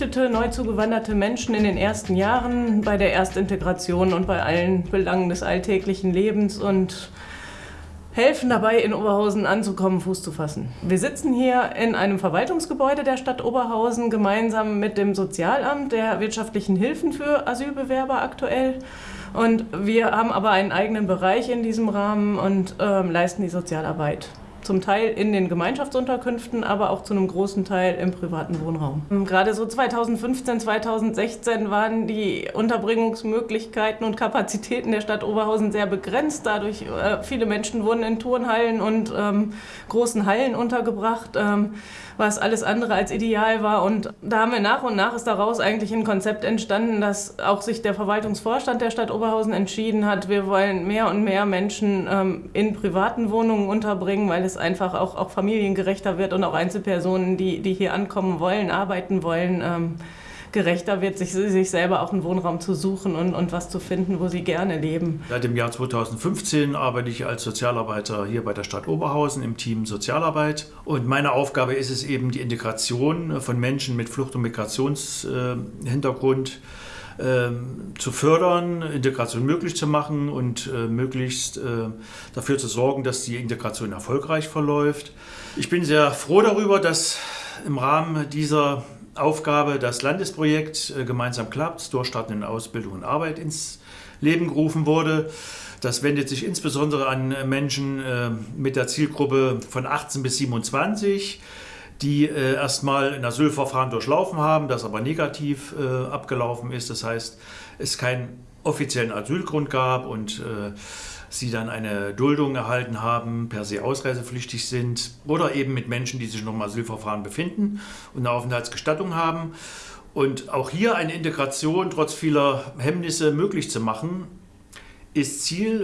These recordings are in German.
geflüchtete, neu zugewanderte Menschen in den ersten Jahren bei der Erstintegration und bei allen Belangen des alltäglichen Lebens und helfen dabei, in Oberhausen anzukommen, Fuß zu fassen. Wir sitzen hier in einem Verwaltungsgebäude der Stadt Oberhausen gemeinsam mit dem Sozialamt der wirtschaftlichen Hilfen für Asylbewerber aktuell. Und wir haben aber einen eigenen Bereich in diesem Rahmen und äh, leisten die Sozialarbeit zum Teil in den Gemeinschaftsunterkünften, aber auch zu einem großen Teil im privaten Wohnraum. Gerade so 2015, 2016 waren die Unterbringungsmöglichkeiten und Kapazitäten der Stadt Oberhausen sehr begrenzt. Dadurch äh, viele Menschen wurden in Turnhallen und ähm, großen Hallen untergebracht. Ähm, was alles andere als ideal war. Und da haben wir nach und nach ist daraus eigentlich ein Konzept entstanden, dass auch sich der Verwaltungsvorstand der Stadt Oberhausen entschieden hat, wir wollen mehr und mehr Menschen ähm, in privaten Wohnungen unterbringen, weil es einfach auch, auch familiengerechter wird und auch Einzelpersonen, die, die hier ankommen wollen, arbeiten wollen. Ähm, gerechter wird, sich, sich selber auch einen Wohnraum zu suchen und, und was zu finden, wo sie gerne leben. Seit dem Jahr 2015 arbeite ich als Sozialarbeiter hier bei der Stadt Oberhausen im Team Sozialarbeit. Und meine Aufgabe ist es eben, die Integration von Menschen mit Flucht- und Migrationshintergrund äh, zu fördern, Integration möglich zu machen und äh, möglichst äh, dafür zu sorgen, dass die Integration erfolgreich verläuft. Ich bin sehr froh darüber, dass im Rahmen dieser Aufgabe, das Landesprojekt äh, Gemeinsam klappt, Durchstarten in Ausbildung und Arbeit ins Leben gerufen wurde. Das wendet sich insbesondere an Menschen äh, mit der Zielgruppe von 18 bis 27, die äh, erstmal ein Asylverfahren durchlaufen haben, das aber negativ abgelaufen ist. Das heißt, es keinen offiziellen Asylgrund gab und sie dann eine Duldung erhalten haben, per se ausreisepflichtig sind oder eben mit Menschen, die sich noch im Asylverfahren befinden und eine Aufenthaltsgestattung haben. Und auch hier eine Integration trotz vieler Hemmnisse möglich zu machen, ist Ziel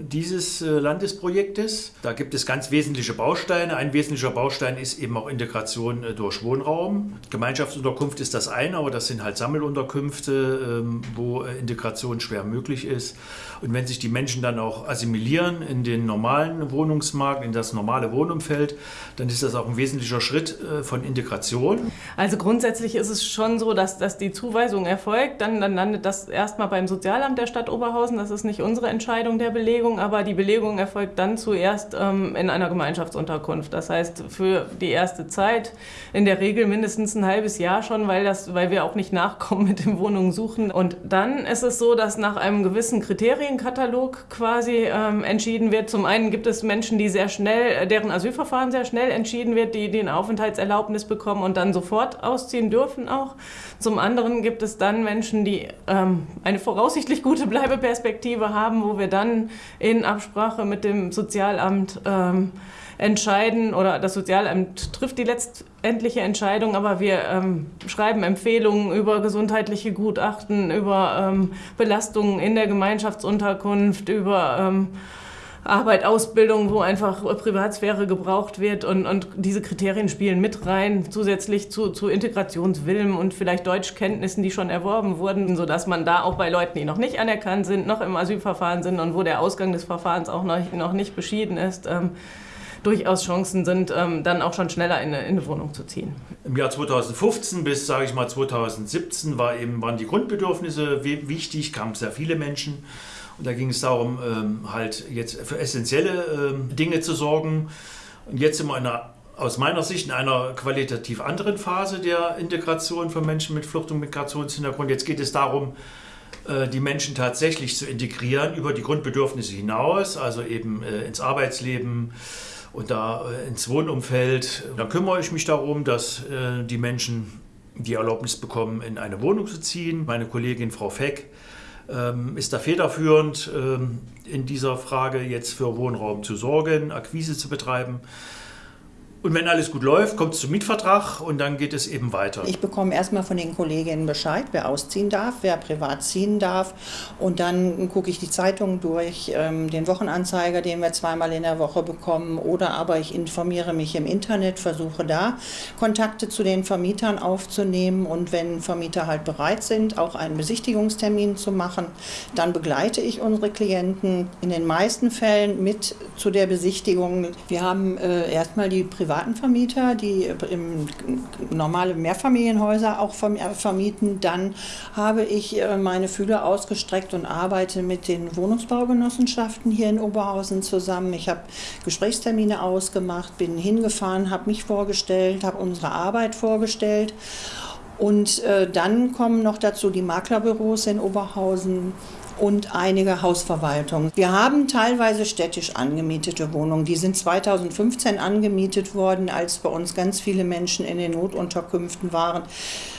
äh, dieses äh, Landesprojektes. Da gibt es ganz wesentliche Bausteine. Ein wesentlicher Baustein ist eben auch Integration äh, durch Wohnraum. Gemeinschaftsunterkunft ist das eine, aber das sind halt Sammelunterkünfte, ähm, wo äh, Integration schwer möglich ist. Und wenn sich die Menschen dann auch assimilieren in den normalen Wohnungsmarkt, in das normale Wohnumfeld, dann ist das auch ein wesentlicher Schritt äh, von Integration. Also grundsätzlich ist es schon so, dass, dass die Zuweisung erfolgt. Dann, dann landet das erstmal beim Sozialamt der Stadt Oberhausen. Das ist nicht unsere Entscheidung der Belegung, aber die Belegung erfolgt dann zuerst ähm, in einer Gemeinschaftsunterkunft. Das heißt, für die erste Zeit in der Regel mindestens ein halbes Jahr schon, weil, das, weil wir auch nicht nachkommen mit dem Wohnungen suchen. Und dann ist es so, dass nach einem gewissen Kriterienkatalog quasi ähm, entschieden wird. Zum einen gibt es Menschen, die sehr schnell, deren Asylverfahren sehr schnell entschieden wird, die, eine Aufenthaltserlaubnis bekommen und dann sofort ausziehen dürfen auch. Zum anderen gibt es dann Menschen, die ähm, eine voraussichtlich gute Bleibeperspektive haben, wo wir dann in Absprache mit dem Sozialamt ähm, entscheiden oder das Sozialamt trifft die letztendliche Entscheidung, aber wir ähm, schreiben Empfehlungen über gesundheitliche Gutachten, über ähm, Belastungen in der Gemeinschaftsunterkunft, über ähm, Arbeit, Ausbildung, wo einfach Privatsphäre gebraucht wird und, und diese Kriterien spielen mit rein, zusätzlich zu, zu Integrationswillen und vielleicht Deutschkenntnissen, die schon erworben wurden, sodass man da auch bei Leuten, die noch nicht anerkannt sind, noch im Asylverfahren sind und wo der Ausgang des Verfahrens auch noch, noch nicht beschieden ist, ähm, durchaus Chancen sind, ähm, dann auch schon schneller in eine, in eine, Wohnung zu ziehen. Im Jahr 2015 bis, sage ich mal, 2017 war eben, waren die Grundbedürfnisse wichtig, kamen sehr viele Menschen. Und da ging es darum, ähm, halt jetzt für essentielle ähm, Dinge zu sorgen. Und jetzt sind wir in einer, aus meiner Sicht in einer qualitativ anderen Phase der Integration von Menschen mit Flucht- und Migrationshintergrund. Jetzt geht es darum, äh, die Menschen tatsächlich zu integrieren über die Grundbedürfnisse hinaus, also eben äh, ins Arbeitsleben und da äh, ins Wohnumfeld. Dann kümmere ich mich darum, dass die Menschen die Erlaubnis bekommen, in eine Wohnung zu ziehen. Meine Kollegin Frau Feck ist da federführend ähm, in dieser Frage jetzt für Wohnraum zu sorgen, Akquise zu betreiben. Und wenn alles gut läuft, kommt es zum Mietvertrag und dann geht es eben weiter. Ich bekomme erstmal von den Kolleginnen Bescheid, wer ausziehen darf, wer privat ziehen darf. Und dann gucke ich die Zeitung durch, ähm, den Wochenanzeiger, den wir zweimal in der Woche bekommen. Oder aber ich informiere mich im Internet, versuche da Kontakte zu den Vermietern aufzunehmen. Und wenn Vermieter halt bereit sind, auch einen Besichtigungstermin zu machen, dann begleite ich unsere Klienten in den meisten Fällen mit zu der Besichtigung. Wir haben äh, erstmal die privaten privaten Vermieter, die im normale Mehrfamilienhäuser auch äh, vermieten. Dann habe ich äh, meine Fühler ausgestreckt und arbeite mit den Wohnungsbaugenossenschaften hier in Oberhausen zusammen. Ich habe Gesprächstermine ausgemacht, bin hingefahren, habe mich vorgestellt, habe unsere Arbeit vorgestellt. Und äh, dann kommen noch dazu die Maklerbüros in Oberhausen, und einige Hausverwaltungen. Wir haben teilweise städtisch angemietete Wohnungen. Die sind 2015 angemietet worden, als bei uns ganz viele Menschen in den Notunterkünften waren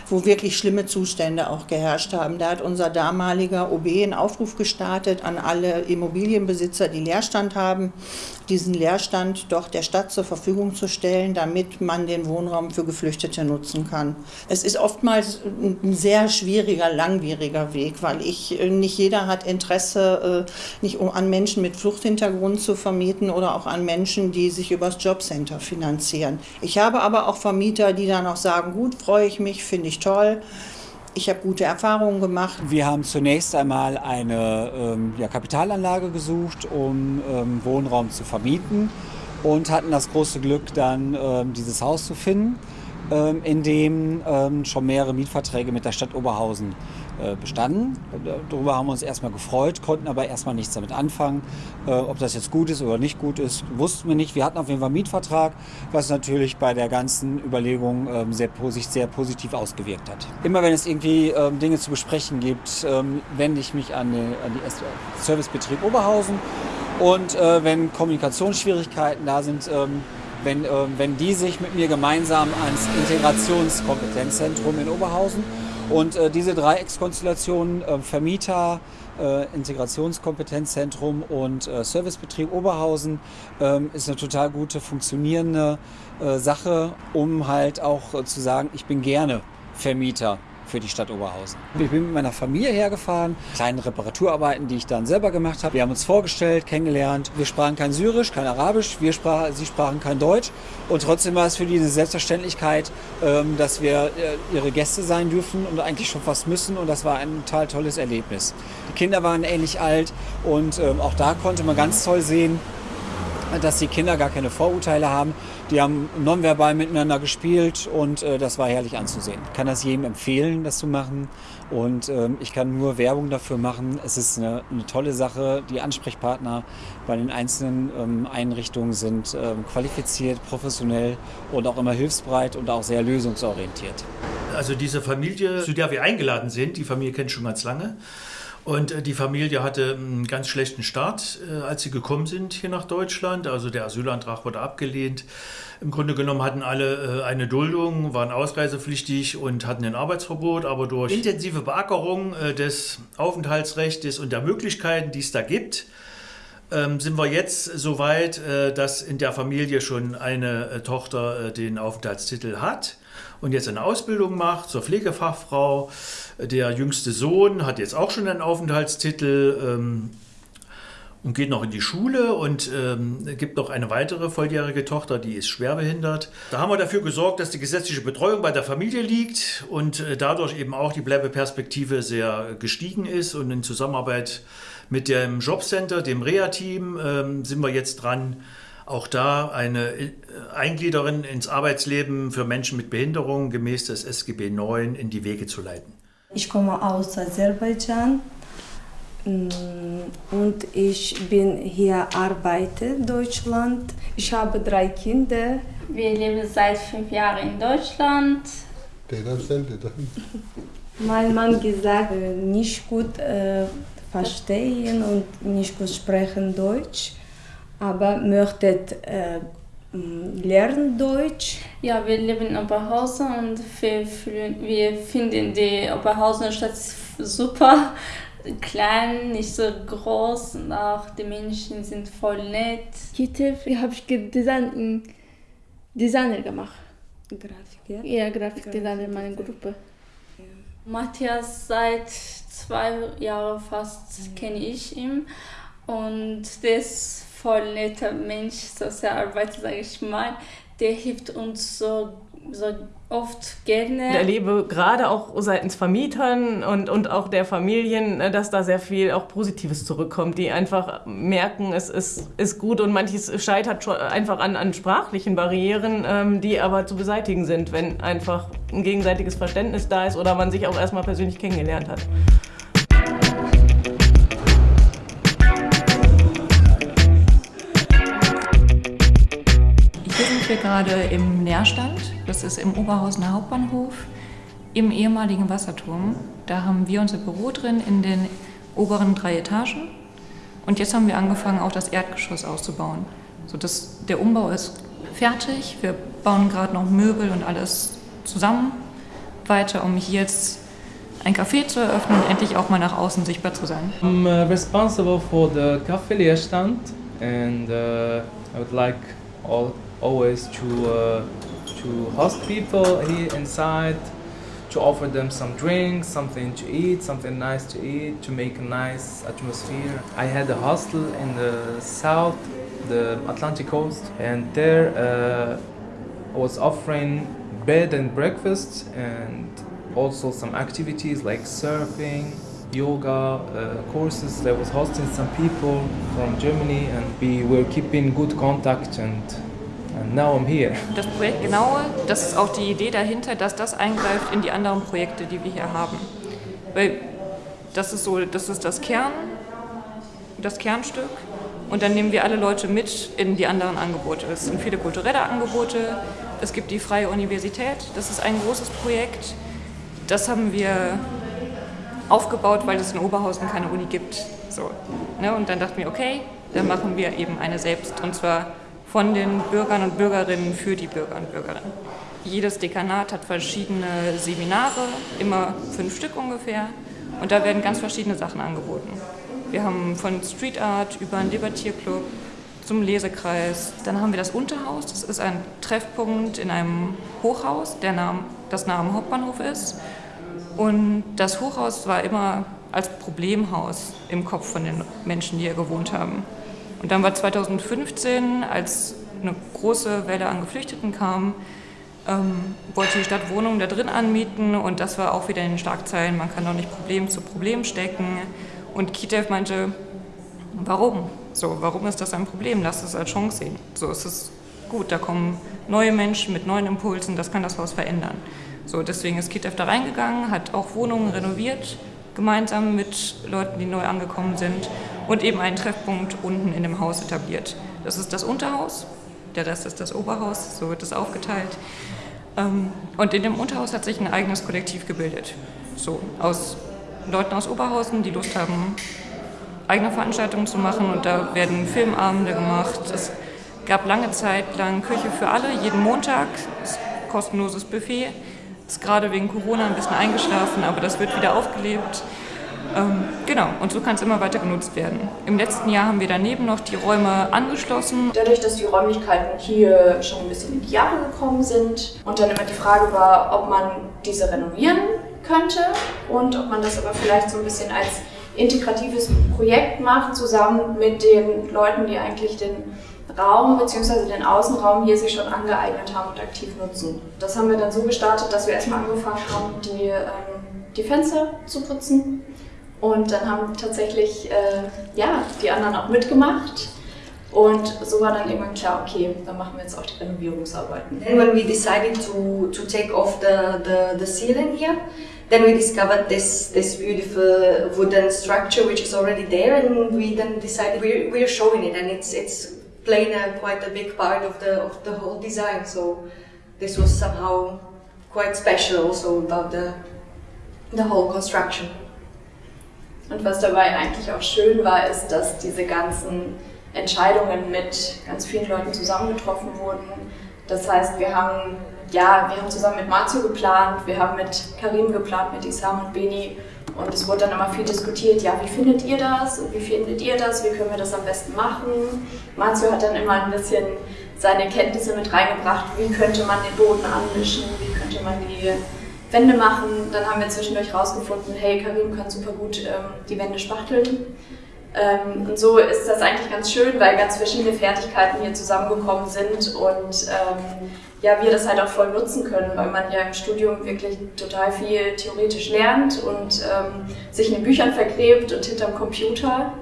wo wirklich schlimme Zustände auch geherrscht haben. Da hat unser damaliger OB einen Aufruf gestartet an alle Immobilienbesitzer, die Leerstand haben, diesen Leerstand doch der Stadt zur Verfügung zu stellen, damit man den Wohnraum für Geflüchtete nutzen kann. Es ist oftmals ein sehr schwieriger, langwieriger Weg, weil ich nicht jeder hat Interesse, äh, nicht an Menschen mit Fluchthintergrund zu vermieten oder auch an Menschen, die sich übers Jobcenter finanzieren. Ich habe aber auch Vermieter, die dann auch sagen, gut, freue ich mich, finde ich toll. Ich habe gute Erfahrungen gemacht. Wir haben zunächst einmal eine ähm, ja, Kapitalanlage gesucht, um ähm, Wohnraum zu vermieten und hatten das große Glück, dann ähm, dieses Haus zu finden, ähm, in dem ähm, schon mehrere Mietverträge mit der Stadt Oberhausen bestanden. Darüber haben wir uns erstmal gefreut, konnten aber erstmal nichts damit anfangen. Äh, ob das jetzt gut ist oder nicht gut ist, wussten wir nicht. Wir hatten auf jeden Fall einen Mietvertrag, was natürlich bei der ganzen Überlegung ähm, sehr, sich sehr positiv ausgewirkt hat. Immer wenn es irgendwie ähm, Dinge zu besprechen gibt, ähm, wende ich mich an den Servicebetrieb Oberhausen. Und äh, wenn Kommunikationsschwierigkeiten da sind, wenn, wenn die sich mit mir gemeinsam ans Integrationskompetenzzentrum in Oberhausen und äh, diese Dreieckskonstellationen, äh, Vermieter, äh, Integrationskompetenzzentrum und äh, Servicebetrieb Oberhausen, ähm, ist eine total gute, funktionierende äh, Sache, um halt auch äh, zu sagen, ich bin gerne Vermieter für die Stadt Oberhausen. Ich bin mit meiner Familie hergefahren, kleine Reparaturarbeiten, die ich dann selber gemacht habe. Wir haben uns vorgestellt, kennengelernt. Wir sprachen kein Syrisch, kein Arabisch, wir sprach, sie sprachen kein Deutsch. Und trotzdem war es für die eine Selbstverständlichkeit, ähm, dass wir äh, ihre Gäste sein dürfen und eigentlich schon fast müssen. Und das war ein total tolles Erlebnis. Die Kinder waren ähnlich alt und ähm, auch da konnte man ganz toll sehen, dass die Kinder gar keine Vorurteile haben. Die haben nonverbal miteinander gespielt und äh, das war herrlich anzusehen. Ich kann das jedem empfehlen, das zu machen und ähm, ich kann nur Werbung dafür machen. Es ist eine, eine tolle Sache. Die Ansprechpartner bei den einzelnen ähm, Einrichtungen sind ähm, qualifiziert, professionell und auch immer hilfsbereit und auch sehr lösungsorientiert. Also diese Familie, zu der wir eingeladen sind, die Familie kennt schon ganz lange. Und äh, die Familie hatte einen ganz schlechten Start, äh, als sie gekommen sind hier nach Deutschland. Also der Asylantrag wurde abgelehnt. Im Grunde genommen hatten alle äh, eine Duldung, waren ausreisepflichtig und hatten ein Arbeitsverbot. Aber durch intensive Beackerung des Aufenthaltsrechts und der Möglichkeiten, die es da gibt, ähm, sind wir jetzt so weit, dass in der Familie schon eine Tochter den Aufenthaltstitel hat und jetzt eine Ausbildung macht zur Pflegefachfrau. Der jüngste Sohn hat jetzt auch schon einen Aufenthaltstitel ähm, und geht noch in die Schule und ähm, gibt noch eine weitere volljährige Tochter, die ist schwerbehindert. Da haben wir dafür gesorgt, dass die gesetzliche Betreuung bei der Familie liegt und äh, dadurch eben auch die Bleibeperspektive sehr gestiegen ist und in Zusammenarbeit mit dem Jobcenter, dem Reha-Team, ähm, sind wir jetzt dran, auch da eine äh, Eingliederung ins Arbeitsleben für Menschen mit Behinderung gemäß des SGB IX in die Wege zu leiten. Ich komme aus Aserbaidschan mm, und ich bin hier arbeite in Deutschland. Ich habe drei Kinder. Wir leben seit fünf Jahren in Deutschland. mein Mann gesagt, äh, nicht gut äh, verstehen und nicht gut sprechen Deutsch aber möchtet äh, lernen Deutsch? Ja, wir leben in Oberhausen und wir, wir finden die Oberhausen-Stadt super klein, nicht so groß und auch die Menschen sind voll nett. Heute habe ich gedacht, Designer gemacht. Grafik, ja? Ja, Grafikdesigner in meiner Gruppe. Matthias seit zwei Jahren fast kenne ich ihn und der ist voll netter Mensch, Sozialarbeiter, sage ich mal. Der hilft uns so, so oft gerne. Ich erlebe gerade auch seitens Vermietern und, und auch der Familien, äh, dass da sehr viel auch Positives zurückkommt, die einfach merken, es ist, ist gut und manches scheitert einfach an, an sprachlichen Barrieren, ähm, die aber zu beseitigen sind, wenn einfach ein gegenseitiges Verständnis da ist oder man sich auch erstmal persönlich kennengelernt hat. Sind wir gerade im Nährstand. Das ist im Oberhausener Hauptbahnhof im ehemaligen Wasserturm. Da haben wir unser Büro drin in den oberen drei Etagen. Und jetzt haben wir angefangen, auch das Erdgeschoss auszubauen. So das, der Umbau ist fertig. Wir bauen gerade noch Möbel und alles zusammen weiter, um hier jetzt ein Café zu eröffnen und endlich auch mal nach außen sichtbar zu sein. I'm uh, responsible for the cafe Leerstand and uh, I would like all, always to uh, to host people here inside, to offer them some drinks, something to eat, something nice to eat, to make a nice atmosphere. I had a hostel in the south, the Atlantic coast, and there uh, I was offering bed and breakfast and also some activities like surfing, yoga uh, courses. I was hosting some people from Germany and we were keeping good contact and, Das Projekt Genaue, das ist auch die Idee dahinter, dass das eingreift in die anderen Projekte, die wir hier haben. Weil das ist so, das ist das Kern, das Kernstück. Und dann nehmen wir alle Leute mit in die anderen Angebote. Es sind viele kulturelle Angebote. Es gibt die Freie Universität. Das ist ein großes Projekt. Das haben wir aufgebaut, weil es in Oberhausen keine Uni gibt. So, ne? Und dann dachten wir, okay, dann machen wir eben eine selbst. Und zwar von den Bürgern und Bürgerinnen für die Bürger und Bürgerinnen. Jedes Dekanat hat verschiedene Seminare, immer fünf Stück ungefähr. Und da werden ganz verschiedene Sachen angeboten. Wir haben von Street Art über einen Debattierclub zum Lesekreis. Dann haben wir das Unterhaus. Das ist ein Treffpunkt in einem Hochhaus, der Name, das am Hauptbahnhof ist. Und das Hochhaus war immer als Problemhaus im Kopf von den Menschen, die hier gewohnt haben. Und dann war 2015, als eine große Welle an Geflüchteten kam, ähm, wollte die Stadt Wohnungen da drin anmieten und das war auch wieder in den Schlagzeilen, man kann doch nicht Problem zu Problem stecken. Und Kitev meinte, warum? So, warum ist das ein Problem? Lass es als Chance sehen. So ist es gut, da kommen neue Menschen mit neuen Impulsen, das kann das Haus verändern. So, deswegen ist Kitev da reingegangen, hat auch Wohnungen renoviert, gemeinsam mit Leuten, die neu angekommen sind und eben einen Treffpunkt unten in dem Haus etabliert. Das ist das Unterhaus, der Rest ist das Oberhaus, so wird es aufgeteilt. Ähm, und in dem Unterhaus hat sich ein eigenes Kollektiv gebildet. So, aus Leuten aus Oberhausen, die Lust haben, eigene Veranstaltungen zu machen und da werden Filmabende gemacht. Es gab lange Zeit lang Küche für alle, jeden Montag, kostenloses Buffet. Ist gerade wegen Corona ein bisschen eingeschlafen, aber das wird wieder aufgelebt. Ähm, genau, und so kann es immer weiter genutzt werden. Im letzten Jahr haben wir daneben noch die Räume angeschlossen. Dadurch, dass die Räumlichkeiten hier schon ein bisschen in die Jahre gekommen sind und dann immer die Frage war, ob man diese renovieren könnte und ob man das aber vielleicht so ein bisschen als integratives Projekt macht, zusammen mit den Leuten, die eigentlich den Raum bzw. den Außenraum hier sich schon angeeignet haben und aktiv nutzen. Das haben wir dann so gestartet, dass wir erstmal angefangen haben, die, ähm, die Fenster zu putzen. Und dann haben tatsächlich äh, ja, die anderen auch mitgemacht. Und so war dann irgendwann klar, okay, dann machen wir jetzt auch die Renovierungsarbeiten. And when we decided to, to take off the, the, the ceiling here, then we discovered this, this beautiful wooden structure which is already there and we then decided we're, we're showing it and it's, it's playing a, quite a big part of the, of the whole design. So this was somehow quite special also about the, the whole construction. Und was dabei eigentlich auch schön war, ist, dass diese ganzen Entscheidungen mit ganz vielen Leuten zusammengetroffen wurden. Das heißt, wir haben, ja, wir haben zusammen mit Matsu geplant, wir haben mit Karim geplant, mit Isam und Beni und es wurde dann immer viel diskutiert, ja, wie findet ihr das wie findet ihr das, wie können wir das am besten machen. Matsu hat dann immer ein bisschen seine Kenntnisse mit reingebracht, wie könnte man den Boden anmischen, wie könnte man die Wände machen. Dann haben wir zwischendurch rausgefunden, hey, Karim kann super gut ähm, die Wände spachteln. Ähm, und so ist das eigentlich ganz schön, weil ganz verschiedene Fertigkeiten hier zusammengekommen sind und ähm, ja, wir das halt auch voll nutzen können, weil man ja im Studium wirklich total viel theoretisch lernt und ähm, sich in den Büchern vergräbt und hinterm Computer.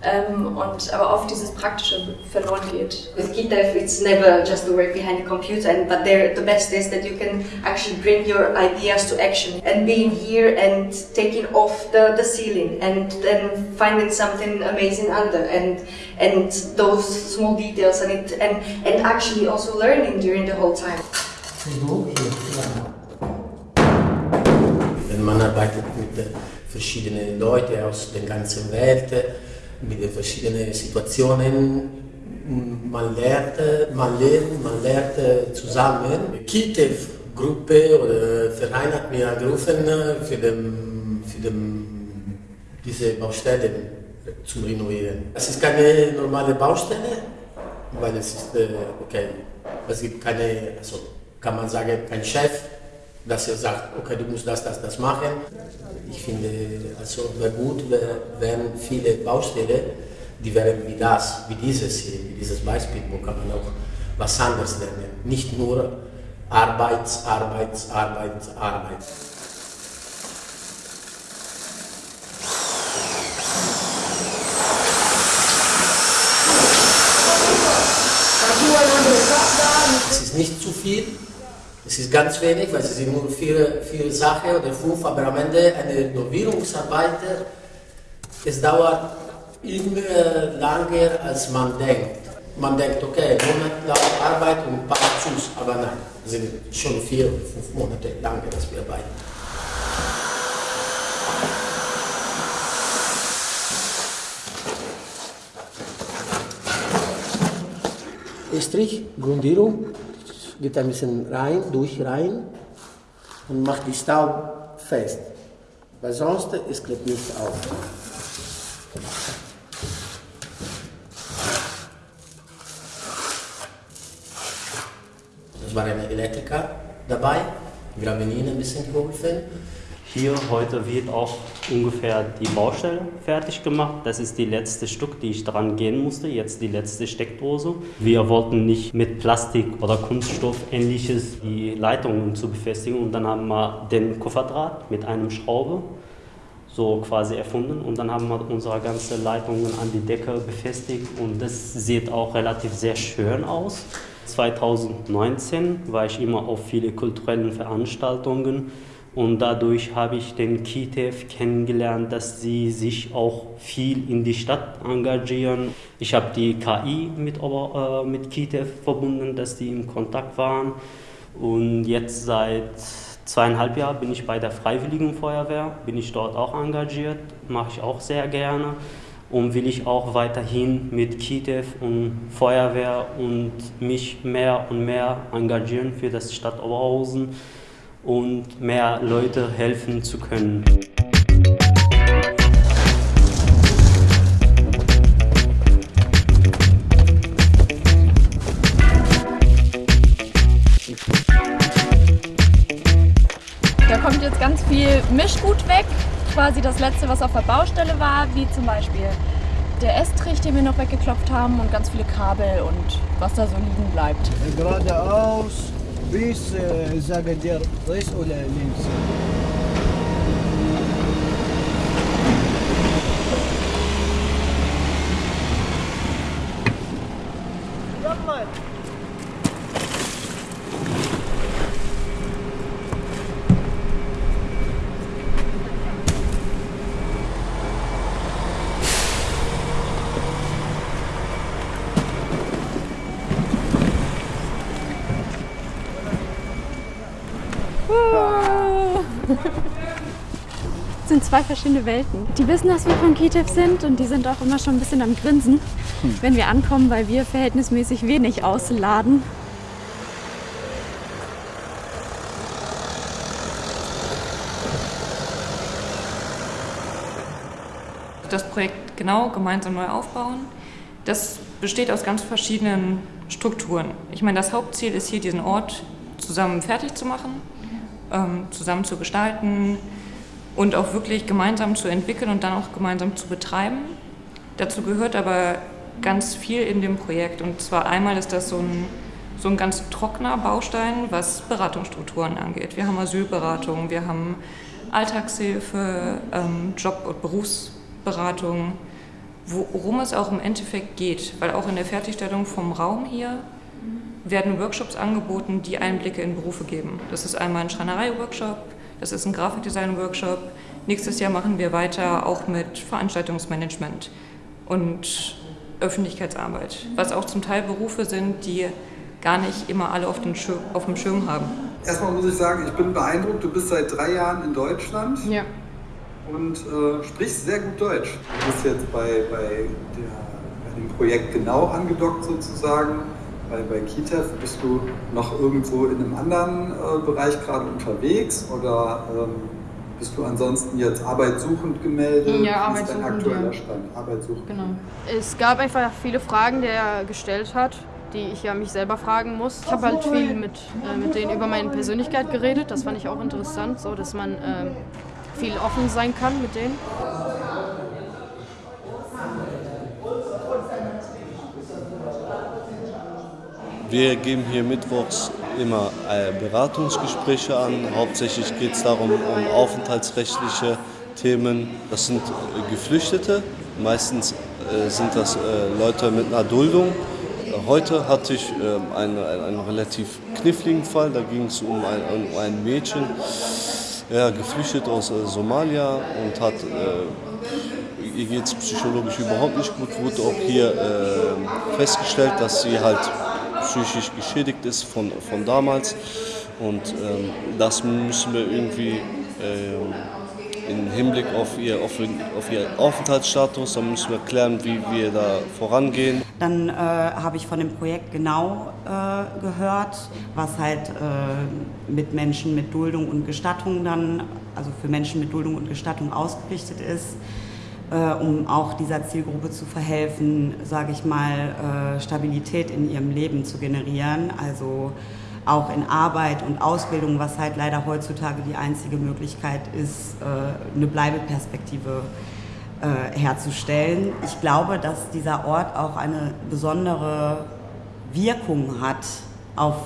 Ähm, und aber oft dieses Praktische verloren geht. With GitDev, it's never just the work behind the computer, and, but the best is that you can actually bring your ideas to action. And being here and taking off the, the ceiling and then finding something amazing under and and those small details and it and, and actually also learning during the whole time. Wenn man arbeitet mit verschiedenen Leuten aus der ganzen Welt, mit den verschiedenen Situationen. Man lernt, man lernt, man lernt zusammen. Kitev-Gruppe oder Verein hat mir gerufen, für, den, für den, diese Baustellen zu renovieren. Es ist keine normale Baustelle, weil es ist, okay, es gibt keine, also kann man sagen, kein Chef, dass er sagt, okay, du musst das, das, das machen. Ich finde, also wäre gut, wenn viele Baustellen, die wären wie das, wie dieses hier, wie dieses Beispiel, wo kann man auch was anderes lernen. Nicht nur Arbeit, Arbeit, Arbeit, Arbeit. Es ist nicht zu viel, es ist ganz wenig, weil es sind nur vier, vier Sachen oder fünf, aber am Ende eine Renovierungsarbeit, es dauert immer länger, als man denkt. Man denkt, okay, monatelang Arbeit und ein paar Schuss, aber nein, es sind schon vier, fünf Monate lang, dass wir arbeiten. Strich, Grundierung, geht ein bisschen rein, durch rein und macht die Staub fest. Weil sonst es klebt nicht auf. Es war ein Elektriker dabei, wir haben ihnen ein bisschen geholfen. Hier heute wird auch ungefähr die Baustelle fertig gemacht. Das ist die letzte Stück, die ich dran gehen musste. Jetzt die letzte Steckdose. Wir wollten nicht mit Plastik oder Kunststoff ähnliches die Leitungen zu befestigen und dann haben wir den Kupferdraht mit einem Schraube so quasi erfunden und dann haben wir unsere ganzen Leitungen an die Decke befestigt und das sieht auch relativ sehr schön aus. 2019 war ich immer auf viele kulturellen Veranstaltungen und dadurch habe ich den KITEF kennengelernt, dass sie sich auch viel in die Stadt engagieren. Ich habe die KI mit, äh, mit KITEF verbunden, dass die im Kontakt waren. Und jetzt seit zweieinhalb Jahren bin ich bei der Freiwilligen Feuerwehr, bin ich dort auch engagiert, mache ich auch sehr gerne und will ich auch weiterhin mit KITEF und Feuerwehr und mich mehr und mehr engagieren für das Stadt Oberhausen und mehr Leute helfen zu können. Da kommt jetzt ganz viel Mischgut weg, quasi das letzte, was auf der Baustelle war, wie zum Beispiel der Estrich, den wir noch weggeklopft haben und ganz viele Kabel und was da so liegen bleibt. Geradeaus, bis, äh, sagen der rechts oder links? Das sind zwei verschiedene Welten. Die wissen, dass wir von KITEF sind und die sind auch immer schon ein bisschen am Grinsen, wenn wir ankommen, weil wir verhältnismäßig wenig ausladen. Das Projekt genau gemeinsam neu aufbauen, das besteht aus ganz verschiedenen Strukturen. Ich meine, das Hauptziel ist hier, diesen Ort zusammen fertig zu machen, ähm, zusammen zu gestalten und auch wirklich gemeinsam zu entwickeln und dann auch gemeinsam zu betreiben. Dazu gehört aber ganz viel in dem Projekt. Und zwar einmal ist das so ein, so ein ganz trockener Baustein, was Beratungsstrukturen angeht. Wir haben Asylberatung, wir haben Alltagshilfe, ähm, Job- und Berufsberatung, worum es auch im Endeffekt geht. Weil auch in der Fertigstellung vom Raum hier werden Workshops angeboten, die Einblicke in Berufe geben. Das ist einmal ein Schreinerei-Workshop, das ist ein Grafikdesign-Workshop. Nächstes Jahr machen wir weiter auch mit Veranstaltungsmanagement und Öffentlichkeitsarbeit, was auch zum Teil Berufe sind, die gar nicht immer alle auf, den Schirm, auf dem Schirm haben. Erstmal muss ich sagen, ich bin beeindruckt. Du bist seit drei Jahren in Deutschland ja. und äh, sprichst sehr gut Deutsch. Du bist jetzt bei, bei, der, bei dem Projekt genau angedockt sozusagen. Bei, bei KITEF bist du noch irgendwo in einem anderen äh, Bereich gerade unterwegs oder ähm, bist du ansonsten jetzt arbeitssuchend gemeldet? Ja, arbeitssuchend. Ist dein aktueller ja. Stand? Arbeitssuchend. Genau. Es gab einfach viele Fragen, die er gestellt hat, die ich ja mich selber fragen muss. Ich habe halt viel mit, äh, mit denen über meine Persönlichkeit geredet. Das fand ich auch interessant, so dass man äh, viel offen sein kann mit denen. Wir geben hier mittwochs immer äh, Beratungsgespräche an. Hauptsächlich geht es darum, um aufenthaltsrechtliche Themen. Das sind äh, Geflüchtete, meistens äh, sind das Leute mit einer Duldung. Heute hatte ich einen, einen relativ kniffligen Fall, da ging es um ein, um ein Mädchen, ja, geflüchtet aus Somalia und hat ihr geht es psychologisch überhaupt nicht gut, wurde auch hier äh, festgestellt, dass sie halt psychisch geschädigt ist von, von damals. Und ähm, das müssen wir irgendwie ähm, im Hinblick auf ihr, auf, auf ihr Aufenthaltsstatus, dann müssen wir klären, wie wir da vorangehen. Dann äh, habe ich von dem Projekt genau äh, gehört, was halt äh, mit Menschen mit Duldung und Gestattung dann, also für Menschen mit Duldung und Gestattung ausgerichtet ist äh, um auch dieser Zielgruppe zu verhelfen, sage ich mal, äh, Stabilität in ihrem Leben zu generieren. Also auch in Arbeit und Ausbildung, was halt leider heutzutage die einzige Möglichkeit ist, äh, eine Bleibeperspektive äh, herzustellen. Ich glaube, dass dieser Ort auch eine besondere Wirkung hat auf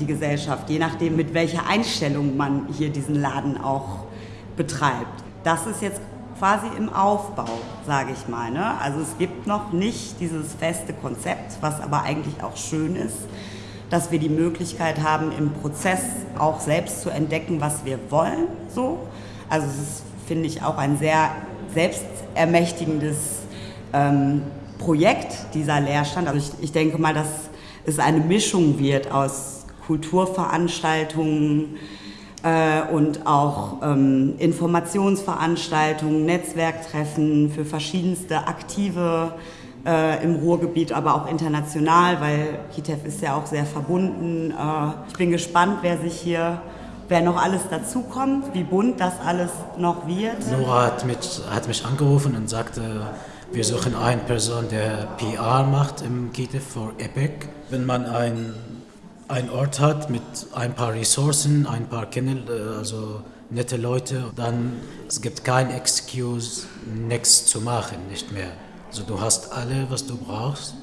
die Gesellschaft, je nachdem, mit welcher Einstellung man hier diesen Laden auch betreibt. Das ist jetzt quasi im Aufbau, sage ich mal. Ne? Also es gibt noch nicht dieses feste Konzept, was aber eigentlich auch schön ist, dass wir die Möglichkeit haben, im Prozess auch selbst zu entdecken, was wir wollen. So. Also es ist, finde ich, auch ein sehr selbstermächtigendes ähm, Projekt, dieser Lehrstand. Also ich, ich denke mal, dass es eine Mischung wird aus Kulturveranstaltungen, und auch ähm, Informationsveranstaltungen, Netzwerktreffen für verschiedenste Aktive äh, im Ruhrgebiet, aber auch international, weil KITEF ist ja auch sehr verbunden. Äh, ich bin gespannt, wer sich hier wer noch alles dazukommt, wie bunt das alles noch wird. Nora hat, mit, hat mich angerufen und sagte, wir suchen eine Person, der PR macht im KITEF für EPIC. Wenn man ein ein Ort hat mit ein paar Ressourcen, ein paar kennen, äh, also nette Leute, dann es gibt kein Excuse, nichts zu machen, nicht mehr. Also du hast alle, was du brauchst,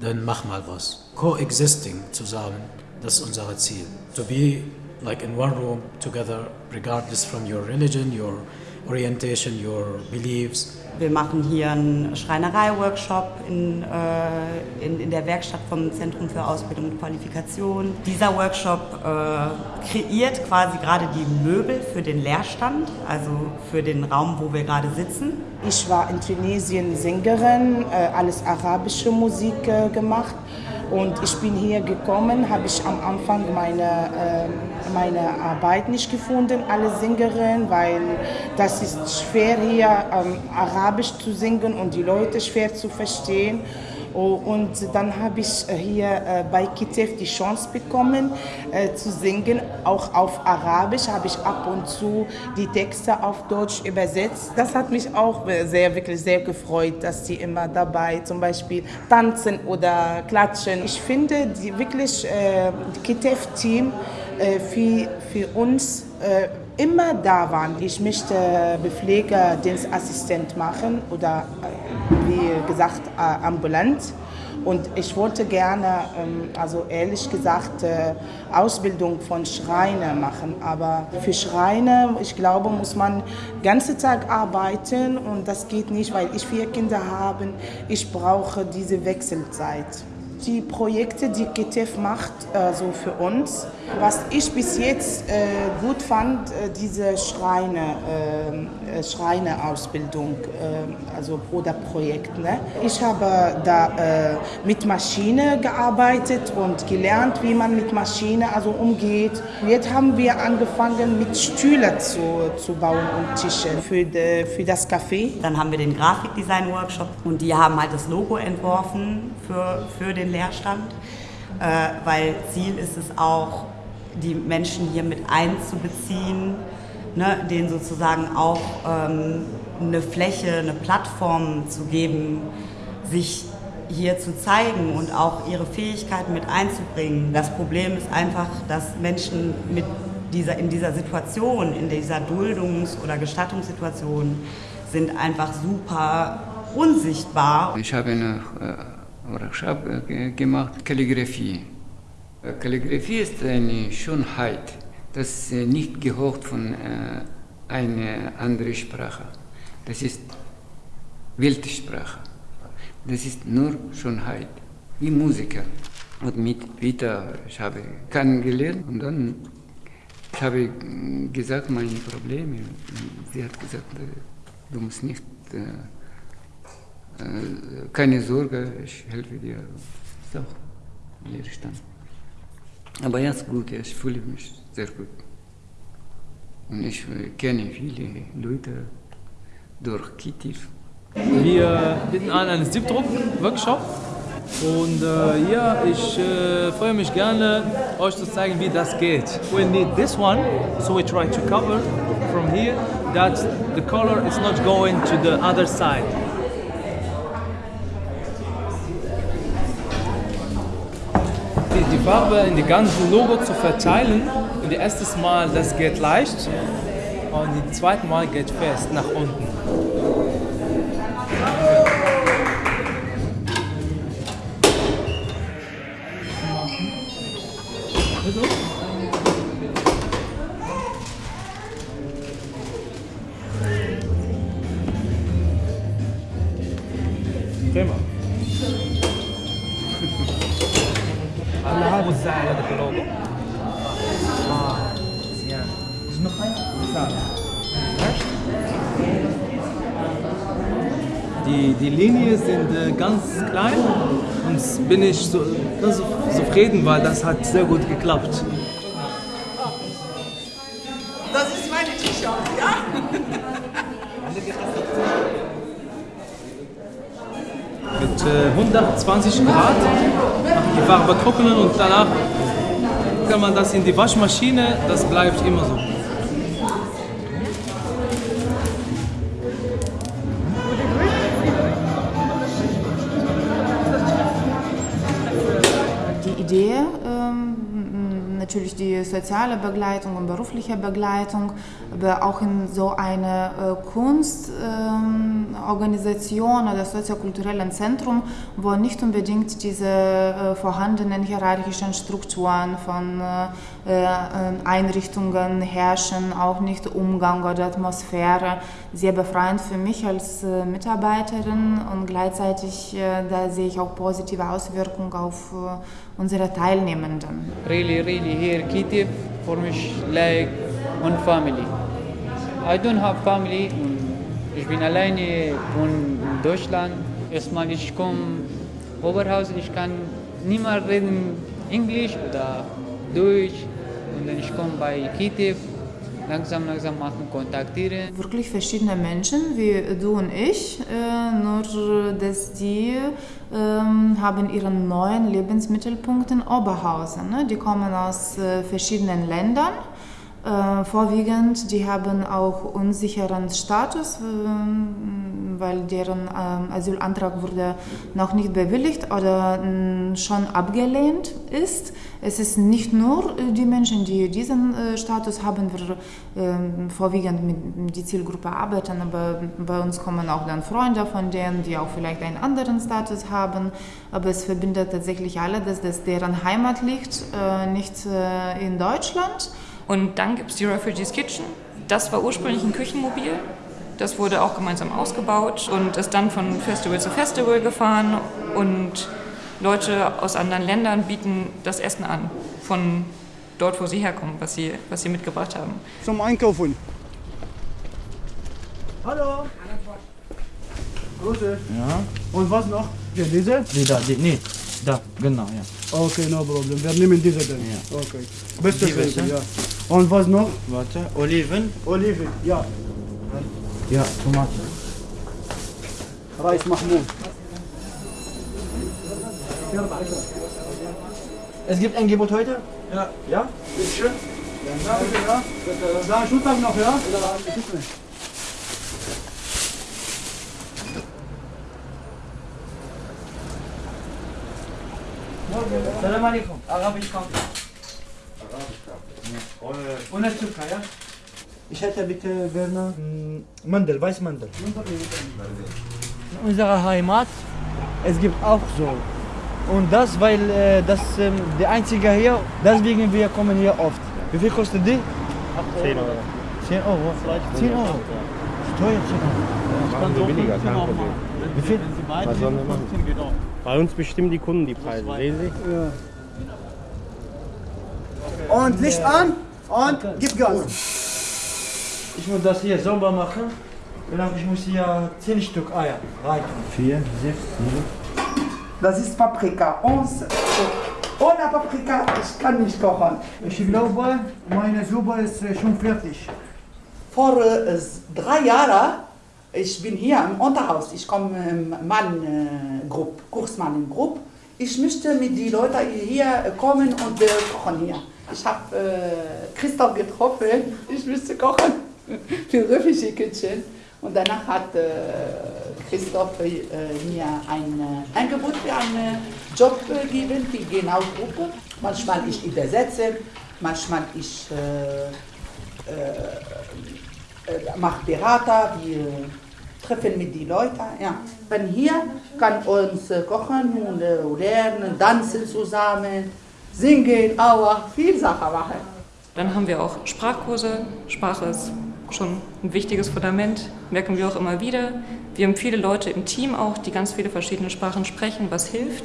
dann mach mal was. Coexisting zusammen, das ist unser Ziel. To be like in one room together, regardless from your religion, your orientation, your beliefs. Wir machen hier einen Schreinerei-Workshop in, äh, in, in, der Werkstatt vom Zentrum für Ausbildung und Qualifikation. Dieser Workshop äh, kreiert quasi gerade die Möbel für den Lehrstand, also für den Raum, wo wir gerade sitzen. Ich war in Tunesien Sängerin, äh, alles arabische Musik äh, gemacht und ich bin hier gekommen, habe ich am Anfang meine, äh, meine Arbeit nicht gefunden, alle Sängerinnen, weil das ist schwer hier ähm, Arabisch zu singen und die Leute schwer zu verstehen. Oh, und dann habe ich äh, hier äh, bei Kitef die Chance bekommen äh, zu singen, auch auf Arabisch habe ich ab und zu die Texte auf Deutsch übersetzt. Das hat mich auch sehr, wirklich sehr gefreut, dass sie immer dabei zum Beispiel tanzen oder klatschen. Ich finde die wirklich äh, Kitef-Team äh, für, für uns äh, immer da waren. Ich möchte Bepflegerdienstassistent machen oder äh, wie gesagt äh, ambulant. Und ich wollte gerne, ähm, also ehrlich gesagt, äh, Ausbildung von Schreiner machen. Aber für Schreiner, ich glaube, muss man den ganzen Tag arbeiten und das geht nicht, weil ich vier Kinder habe. Ich brauche diese Wechselzeit die Projekte, die GTF macht, also für uns. Was ich bis jetzt äh, gut fand, äh, diese Schreine, äh, Schreineausbildung, äh, also oder Projekt. Ne? Ich habe da äh, mit Maschine gearbeitet und gelernt, wie man mit Maschine also umgeht. Jetzt haben wir angefangen mit Stühlen zu, zu bauen und Tische für, de, für das Café. Dann haben wir den Grafikdesign-Workshop und die haben halt das Logo entworfen für, für den Leerstand, äh, weil Ziel ist es auch, die Menschen hier mit einzubeziehen, ne, denen sozusagen auch ähm, eine Fläche, eine Plattform zu geben, sich hier zu zeigen und auch ihre Fähigkeiten mit einzubringen. Das Problem ist einfach, dass Menschen mit dieser, in dieser Situation, in dieser Duldungs- oder Gestattungssituation, sind einfach super unsichtbar. Ich habe noch äh, Workshop äh, gemacht, Kalligraphie. Äh, Kalligraphie ist eine Schönheit, das ist nicht gehört von einer anderen Sprache. Das ist Weltsprache. Das ist nur Schönheit, wie Musiker. Und mit Peter, ich habe kennengelernt und dann ich habe gesagt, meine Probleme. Sie hat gesagt, du musst nicht äh, keine Sorge, ich helfe dir. Ist auch Leerstand. Aber jetzt gut, ich fühle mich sehr gut. Und ich kenne viele Leute durch Kitiv. Wir bieten an einen Siebdruck-Workshop. Und äh, ja, ich äh, freue mich gerne, euch zu zeigen, wie das geht. We need this one, so we try to cover from here that the color is not going to the other side. Farbe in die ganzen Logo zu verteilen. Und das erste Mal, das geht leicht. Und das zweite Mal geht fest nach unten. Bin ich so, ganz zufrieden, weil das hat sehr gut geklappt. Das ist meine T-Shirt, ja? Mit äh, 120 Grad die Farbe trocknen und danach kann man das in die Waschmaschine, das bleibt immer so. Natürlich die soziale Begleitung und berufliche Begleitung, aber auch in so einer äh, Kunstorganisation ähm, oder soziokulturellen Zentrum, wo nicht unbedingt diese äh, vorhandenen hierarchischen Strukturen von äh, Einrichtungen herrschen, auch nicht Umgang oder Atmosphäre, sehr befreiend für mich als Mitarbeiterin und gleichzeitig da sehe ich auch positive Auswirkungen auf unsere Teilnehmenden. Really, really here Kittiv for me like one family. I don't have family. Ich bin alleine von Deutschland. Erstmal ich komme Oberhausen, ich kann mehr reden Englisch oder Deutsch. Und dann ich komme bei Kittiv. langsam, langsam machen, kontaktieren. Wirklich verschiedene Menschen wie du und ich, äh, nur dass die ähm, haben ihren neuen Lebensmittelpunkt in Oberhausen. Ne? Die kommen aus äh, verschiedenen Ländern. Äh, vorwiegend, die haben auch unsicheren Status, äh, weil deren äh, Asylantrag wurde noch nicht bewilligt oder äh, schon abgelehnt ist. Es ist nicht nur äh, die Menschen, die diesen äh, Status haben, wir ähm, vorwiegend mit die Zielgruppe arbeiten, aber bei uns kommen auch dann Freunde von denen, die auch vielleicht einen anderen Status haben. Aber es verbindet tatsächlich alle, dass das deren Heimat liegt, nicht in Deutschland. Und dann gibt es die Refugees Kitchen. Das war ursprünglich ein Küchenmobil. Das wurde auch gemeinsam ausgebaut und ist dann von Festival zu Festival gefahren. Und Leute aus anderen Ländern bieten das Essen an, von dort, wo sie herkommen, was sie, was sie mitgebracht haben. Zum Einkaufen. Hallo. Grüße. Ja. Und was noch? Ja, diese? Die da, die, nee, da, genau, ja. Okay, no problem. Wir nehmen diese dann. Ja. Okay. Beste beste? ja. Und was noch? Warte, Oliven. Oliven, ja. Ja, Tomaten. Reis Mahmoud. Es gibt ein Angebot heute? Ja. Ja? Bitteschön. Ja, bitte, ja. Da Schultag noch, ja? Bitte. Salam alaikum. Arabisch kommt. Ohne Zucker, ja? Ich hätte bitte gerne mm, Mandel, Weißmandel. In unserer Heimat, es gibt auch so. Und das, weil äh, das ähm, der einzige hier, deswegen wir kommen hier oft. Wie viel kostet die? 10 Euro. 10 Euro. 10 Euro. Steuer 10 Euro. Billiger, kein Problem. Wie viel? Was sollen wir machen? Bei uns bestimmen die Kunden die Preise, sehen Sie? Und Licht an und gib Gas. Ich muss das hier sauber machen. Genau, ich muss hier 10 Stück Eier rein. 4, 6, 7. Das ist Paprika. Und ohne Paprika, ich kann nicht kochen. Ich glaube, meine Suppe ist äh, schon fertig. Vor äh, drei Jahren, ich bin hier im Unterhaus, ich komme im Mann-Gruppe, Kursmann-Gruppe. Ich möchte mit den Leuten hier kommen und wir kochen hier. Ich habe äh, Christoph getroffen, ich müsste kochen für Refugee Kitchen. Und danach hat äh, Christoph äh, mir ein äh, Angebot für einen Job gegeben, die genau Gruppe. Manchmal ich übersetze, manchmal ich mache Berater, wir treffen mit den Leuten. Ja. Von hier kann uns kochen und lernen, tanzen zusammen, singen, auch viel Sachen machen. Dann haben wir auch Sprachkurse. Sprache ist schon ein wichtiges Fundament, merken wir auch immer wieder. Wir haben viele Leute im Team auch, die ganz viele verschiedene Sprachen sprechen, was hilft.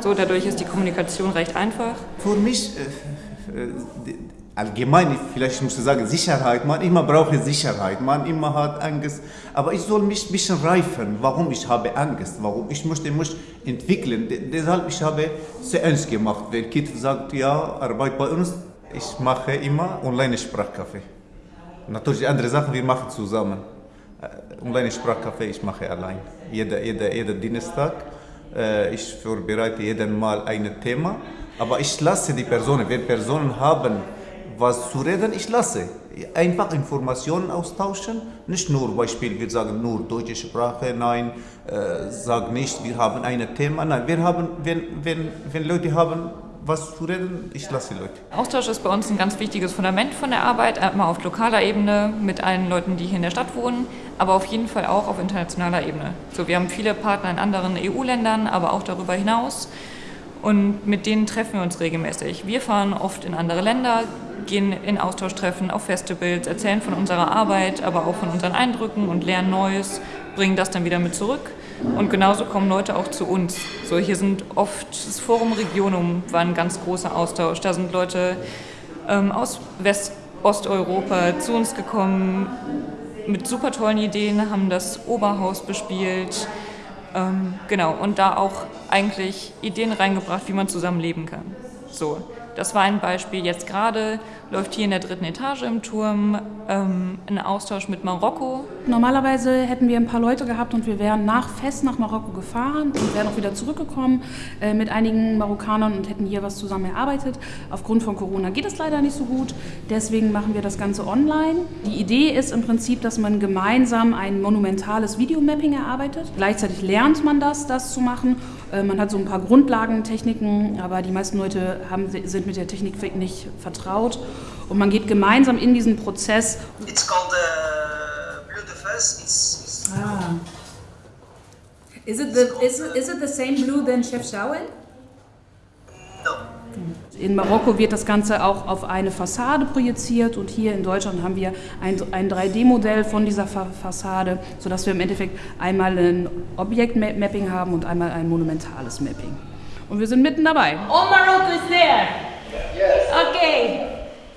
So, dadurch ist die Kommunikation recht einfach. Für mich äh, äh, allgemein, vielleicht muss ich sagen Sicherheit, man immer braucht Sicherheit, man immer hat Angst, aber ich soll mich ein bisschen reifen, warum ich habe Angst, warum ich möchte mich entwickeln, De deshalb ich habe sehr ernst gemacht, wenn Kind sagt, ja, Arbeit bei uns, ich mache immer Online-Sprachcafé. Natürlich andere Sachen, wir machen zusammen. Online-Sprachcafé, ich mache allein. Jeder, jeder, jeder Dienstag. Ich vorbereite jeden Mal ein Thema. Aber ich lasse die Personen, wenn Personen haben was zu reden, ich lasse. Einfach Informationen austauschen. Nicht nur Beispiel, wir sagen nur deutsche Sprache, nein, äh, sag nicht, wir haben ein Thema. Nein, wir haben, wenn, wenn, wenn Leute haben was zu reden, ich lasse die Leute. Austausch ist bei uns ein ganz wichtiges Fundament von der Arbeit, einmal auf lokaler Ebene mit allen Leuten, die hier in der Stadt wohnen, aber auf jeden Fall auch auf internationaler Ebene. So, wir haben viele Partner in anderen EU-Ländern, aber auch darüber hinaus und mit denen treffen wir uns regelmäßig. Wir fahren oft in andere Länder, gehen in Austauschtreffen, auf Festivals, erzählen von unserer Arbeit, aber auch von unseren Eindrücken und lernen Neues, bringen das dann wieder mit zurück. Und genauso kommen Leute auch zu uns. So, hier sind oft, das Forum Regionum war ein ganz großer Austausch. Da sind Leute ähm, aus West Osteuropa zu uns gekommen mit super tollen Ideen, haben das Oberhaus bespielt. Ähm, genau, und da auch eigentlich Ideen reingebracht, wie man zusammen leben kann. So, Das war ein Beispiel. Jetzt gerade läuft hier in der dritten Etage im Turm ähm, ein Austausch mit Marokko. Normalerweise hätten wir ein paar Leute gehabt und wir wären nach Fest nach Marokko gefahren und wären auch wieder zurückgekommen äh, mit einigen Marokkanern und hätten hier was zusammen erarbeitet. Aufgrund von Corona geht es leider nicht so gut. Deswegen machen wir das Ganze online. Die Idee ist im Prinzip, dass man gemeinsam ein monumentales Videomapping erarbeitet. Gleichzeitig lernt man das, das zu machen. Äh, man hat so ein paar Grundlagentechniken, aber die meisten Leute haben, sind mit der Technik nicht vertraut. Und man geht gemeinsam in diesen Prozess. It's called uh, Blue de Fez. It's, it's Ah. Is it the is it, is it the same blue than Chef Shawen? In Marokko wird das Ganze auch auf eine Fassade projiziert und hier in Deutschland haben wir ein, ein 3D-Modell von dieser Fa Fassade, sodass wir im Endeffekt einmal ein Objektmapping haben und einmal ein monumentales Mapping. Und wir sind mitten dabei. All Morocco is there. Yes. Okay.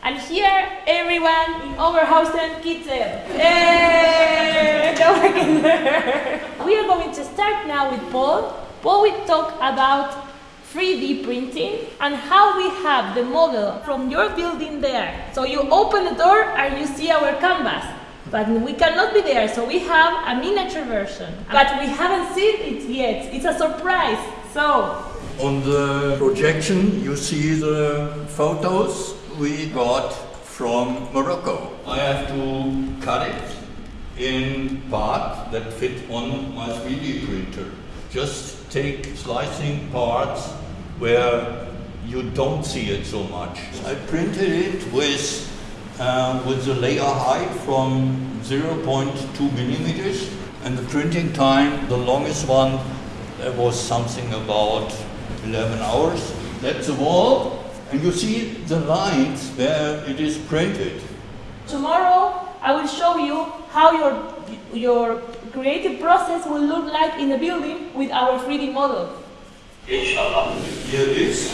And here, everyone in Oberhausen Kitchen. Hey! we are going to start now with Paul. Paul will talk about 3D printing and how we have the model from your building there. So you open the door and you see our canvas. But we cannot be there, so we have a miniature version. But we haven't seen it yet. It's a surprise. So On the projection, you see the photos we got from Morocco. I have to cut it in parts that fit on my 3D printer. Just take slicing parts where you don't see it so much. I printed it with, uh, with the layer height from 0.2 millimeters and the printing time, the longest one, that was something about 11 hours. That's the wall, and you see the lines where it is printed. tomorrow I will show you how your your creative process will look like in the building with our 3D model. Inshallah. Here it is.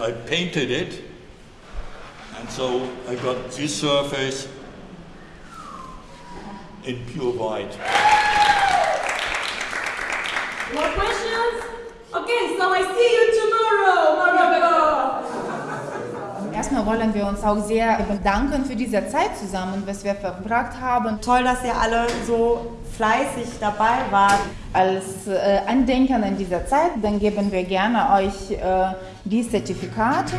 I painted it, and so I got this surface in pure white. More questions? Okay, so I see you tomorrow, Morocco. Erstmal wollen wir uns auch sehr bedanken für diese Zeit zusammen, was wir verbracht haben. Toll, dass ihr alle so fleißig dabei wart. Als äh, Andenken an dieser Zeit, dann geben wir gerne euch äh, die Zertifikate.